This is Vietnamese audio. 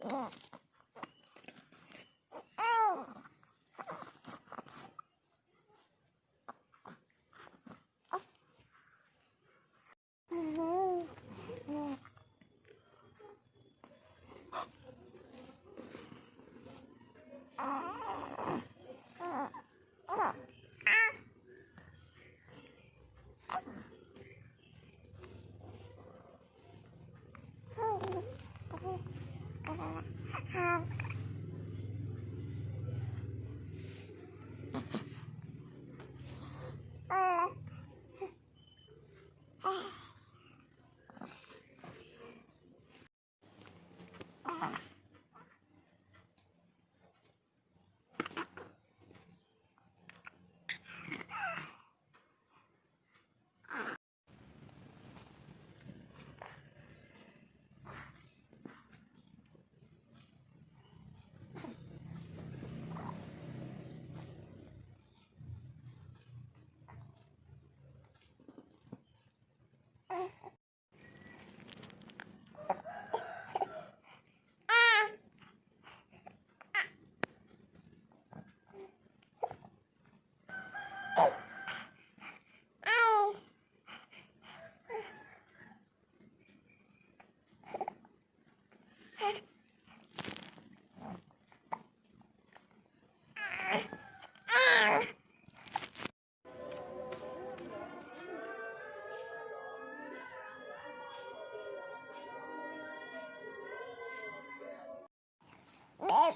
嗯。Không. Ah. Oh,